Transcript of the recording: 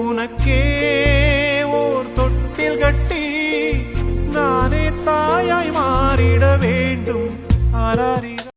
உனக்கே ஓர் தொட்டில் கட்டி நானே தாயாய் மாறிட வேண்டும். ஆராரி